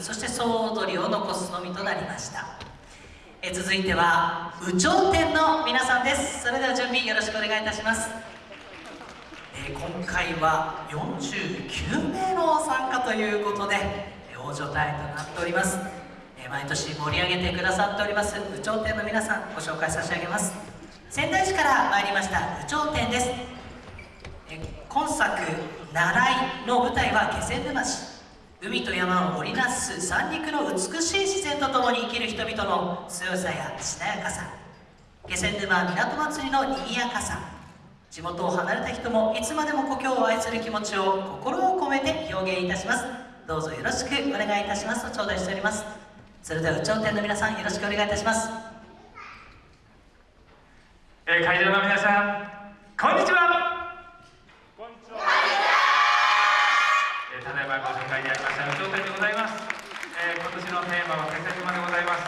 そして総踊りを残すのみとなりました。え続いては有頂天の皆さんです。それでは準備よろしくお願いいたします。え今回は49名の参加ということで大所帯となっております。え毎年盛り上げてくださっております有頂天の皆さんご紹介差し上げます。仙台市から参りました有頂天です。今作「習い」の舞台は気仙沼市。海と山を織りなす三陸の美しい自然とともに生きる人々の強さやしなやかさ。気仙沼港祭りのにぎやかさ。地元を離れた人もいつまでも故郷を愛する気持ちを心を込めて表現いたします。どうぞよろしくお願いいたします。と頂戴しております。それでは有頂天の皆さんよろしくお願いいたします、えー、会場の皆さんこんにちは。ただいまご紹介でありました頂点でございます、えー、今年のテーマは気仙沼でございます、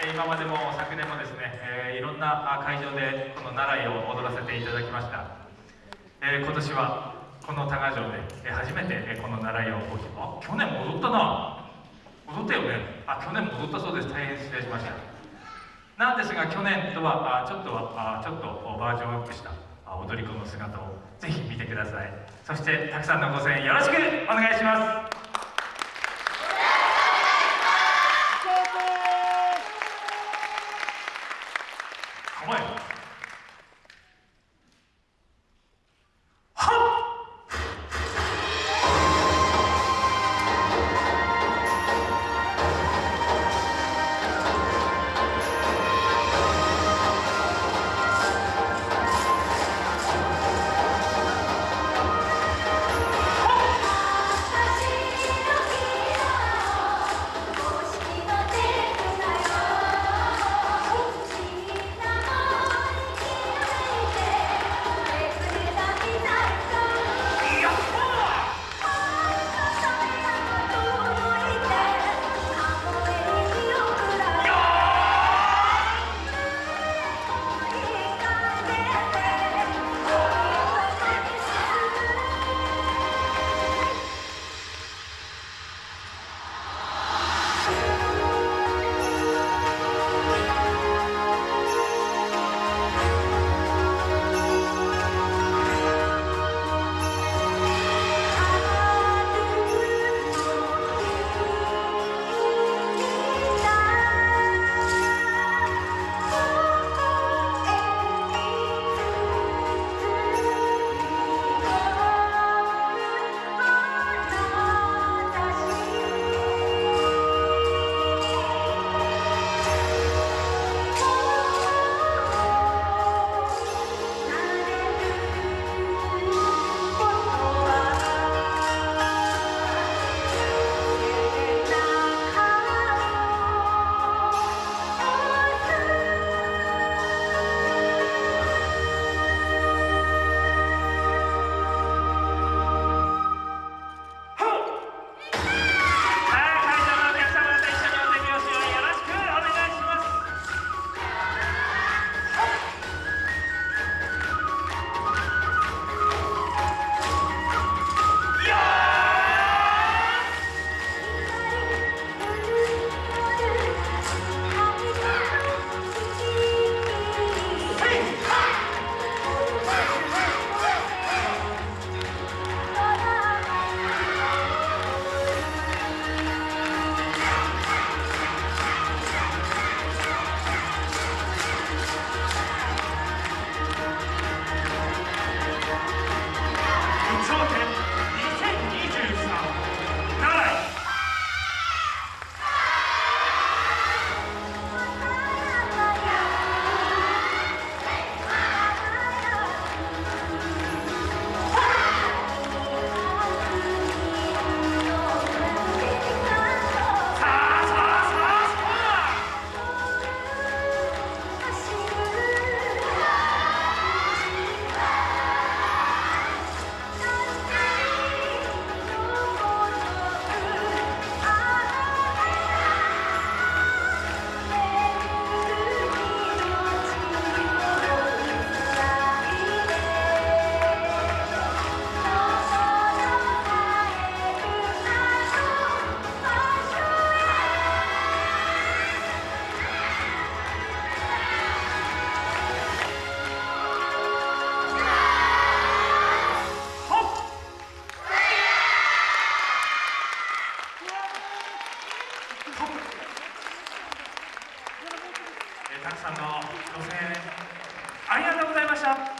え、今までも昨年もですね、え、いろんな会場でこの奈良井を踊らせていただきました、え今年はこの多賀城で、初めて、この奈良をあ去年戻ったな。戻ったよね。あ去年戻ったそうです。大変失礼しました。なんですが去年とはあちょっとはあちょっとバージョンアップした踊り子の姿をぜひ見てください。そしてたくさんのご声援よろしくお願いします。Come. たくさんのご声援ありがとうございました。